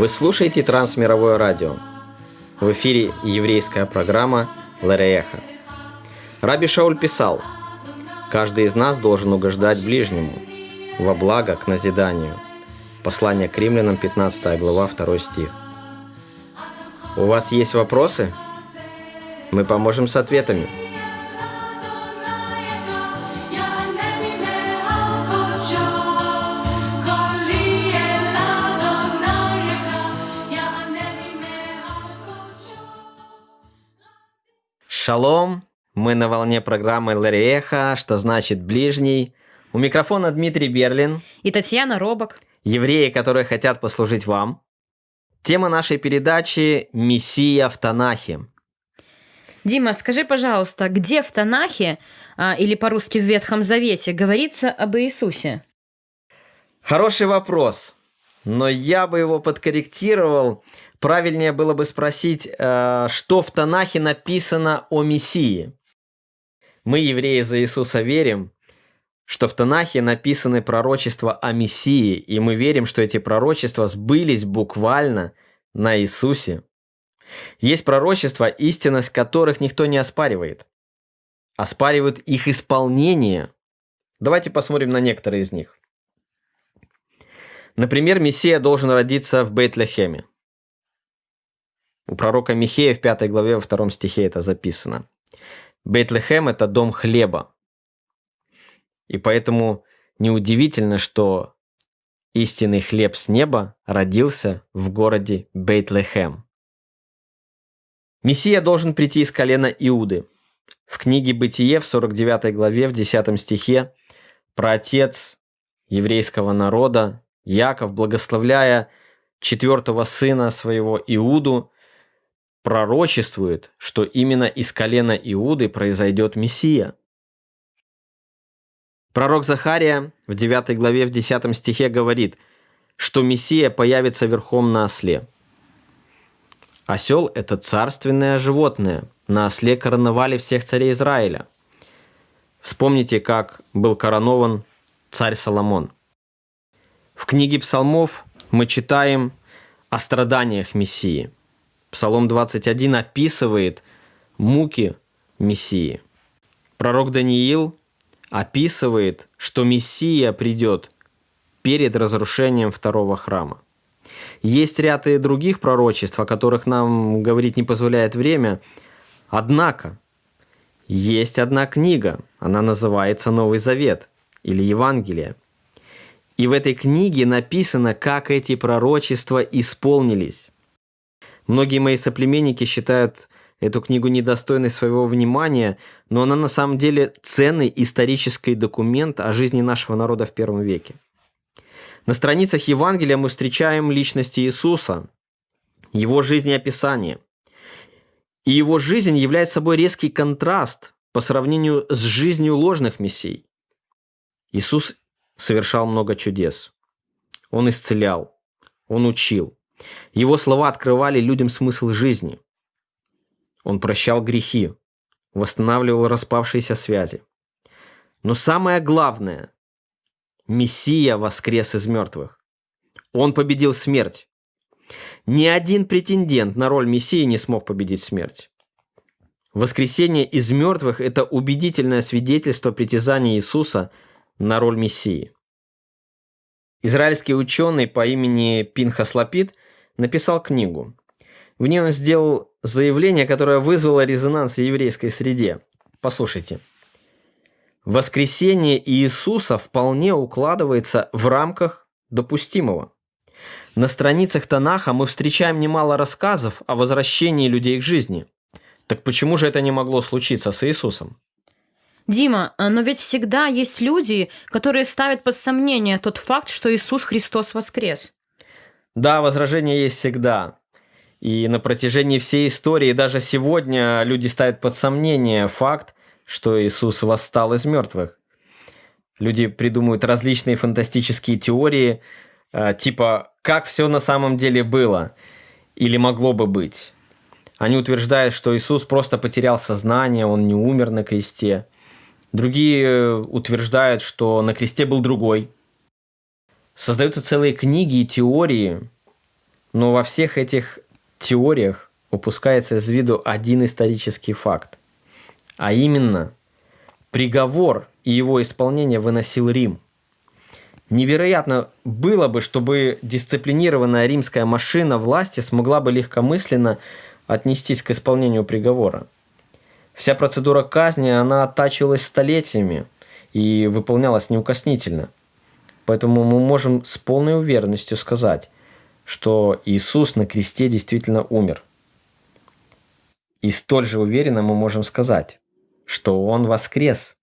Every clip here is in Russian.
Вы слушаете Трансмировое радио. В эфире еврейская программа Ларееха. Раби Шауль писал, «Каждый из нас должен угождать ближнему, во благо к назиданию». Послание к римлянам, 15 глава, 2 стих. У вас есть вопросы? Мы поможем с ответами. Шалом! Мы на волне программы Лариэха, что значит «ближний». У микрофона Дмитрий Берлин. И Татьяна Робок. Евреи, которые хотят послужить вам. Тема нашей передачи – «Мессия в Танахе». Дима, скажи, пожалуйста, где в Танахе, а, или по-русски в Ветхом Завете, говорится об Иисусе? Хороший вопрос, но я бы его подкорректировал. Правильнее было бы спросить, э, что в Танахе написано о Мессии. Мы, евреи, за Иисуса верим, что в Танахе написаны пророчества о Мессии, и мы верим, что эти пророчества сбылись буквально на Иисусе. Есть пророчества, истинность которых никто не оспаривает. Оспаривают их исполнение. Давайте посмотрим на некоторые из них. Например, Мессия должен родиться в Бейтлехеме. У пророка Михея в 5 главе во 2 стихе это записано. Бейтлехем – это дом хлеба. И поэтому неудивительно, что истинный хлеб с неба родился в городе Бейтлехем. Мессия должен прийти из колена Иуды. В книге «Бытие» в 49 главе, в 10 стихе, про отец еврейского народа, Яков, благословляя четвертого сына своего Иуду, пророчествует, что именно из колена Иуды произойдет Мессия. Пророк Захария в 9 главе в 10 стихе говорит, что Мессия появится верхом на осле – Осел – это царственное животное. На осле короновали всех царей Израиля. Вспомните, как был коронован царь Соломон. В книге псалмов мы читаем о страданиях Мессии. Псалом 21 описывает муки Мессии. Пророк Даниил описывает, что Мессия придет перед разрушением второго храма. Есть ряд и других пророчеств, о которых нам говорить не позволяет время. Однако, есть одна книга, она называется Новый Завет или Евангелие. И в этой книге написано, как эти пророчества исполнились. Многие мои соплеменники считают эту книгу недостойной своего внимания, но она на самом деле ценный исторический документ о жизни нашего народа в первом веке. На страницах Евангелия мы встречаем личность Иисуса, его жизнеописание. И его жизнь является собой резкий контраст по сравнению с жизнью ложных мессий. Иисус совершал много чудес. Он исцелял, он учил. Его слова открывали людям смысл жизни. Он прощал грехи, восстанавливал распавшиеся связи. Но самое главное, Мессия воскрес из мертвых. Он победил смерть. Ни один претендент на роль Мессии не смог победить смерть. Воскресение из мертвых – это убедительное свидетельство притязания Иисуса на роль Мессии. Израильский ученый по имени Пинхас Лапид написал книгу. В ней он сделал заявление, которое вызвало резонанс в еврейской среде. Послушайте – Воскресение Иисуса вполне укладывается в рамках допустимого. На страницах Танаха мы встречаем немало рассказов о возвращении людей к жизни. Так почему же это не могло случиться с Иисусом? Дима, а, но ведь всегда есть люди, которые ставят под сомнение тот факт, что Иисус Христос воскрес. Да, возражения есть всегда. И на протяжении всей истории, даже сегодня, люди ставят под сомнение факт, что Иисус восстал из мертвых. Люди придумывают различные фантастические теории, э, типа «как все на самом деле было» или «могло бы быть». Они утверждают, что Иисус просто потерял сознание, он не умер на кресте. Другие э, утверждают, что на кресте был другой. Создаются целые книги и теории, Но во всех этих теориях упускается из виду один исторический факт. А именно, приговор и его исполнение выносил Рим. Невероятно было бы, чтобы дисциплинированная римская машина власти смогла бы легкомысленно отнестись к исполнению приговора. Вся процедура казни, она оттачивалась столетиями и выполнялась неукоснительно. Поэтому мы можем с полной уверенностью сказать, что Иисус на кресте действительно умер. И столь же уверенно мы можем сказать, что Он воскрес.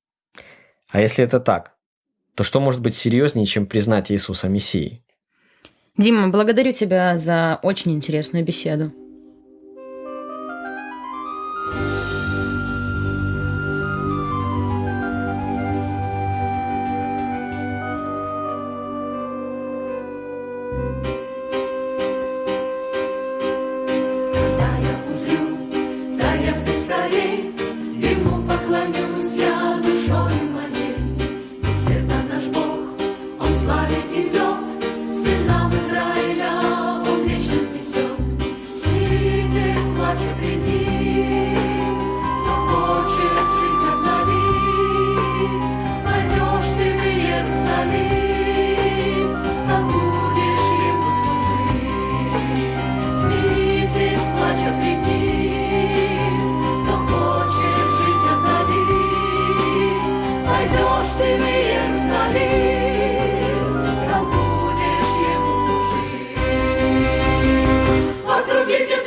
А если это так, то что может быть серьезнее, чем признать Иисуса Мессией? Дима, благодарю тебя за очень интересную беседу. войдешь ты в Иерусалим, там будешь ему служить. Возрубите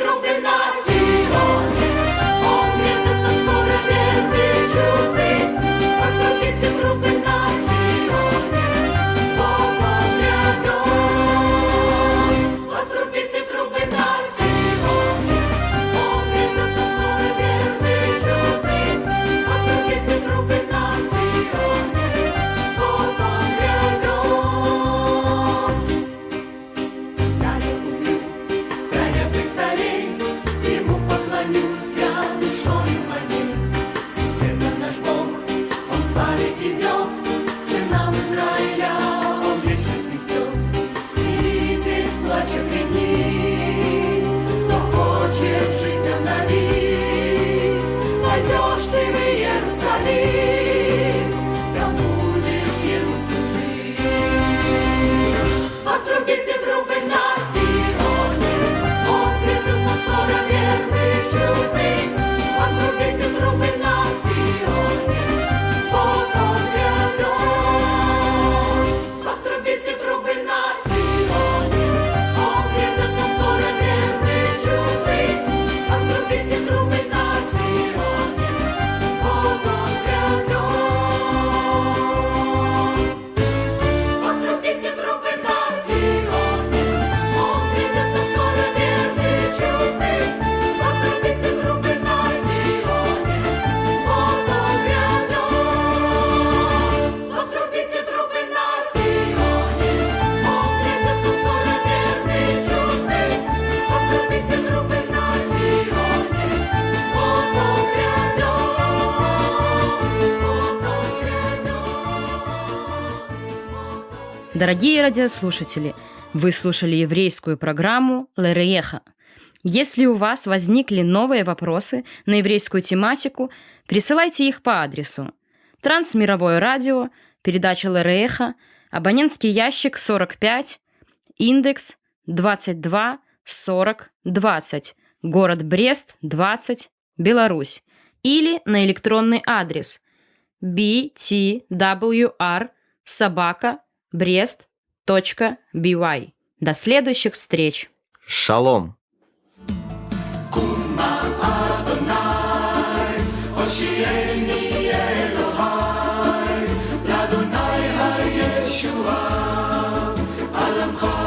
trompeten, trompeten. Дорогие радиослушатели, вы слушали еврейскую программу «Лерееха». Если у вас возникли новые вопросы на еврейскую тематику, присылайте их по адресу Трансмировое радио, передача Лерееха, абонентский ящик 45, индекс 22 40 20, город Брест, 20, Беларусь, или на электронный адрес btwr собака Брест.by. До следующих встреч! Шалом! Yeshua, Alam Chai.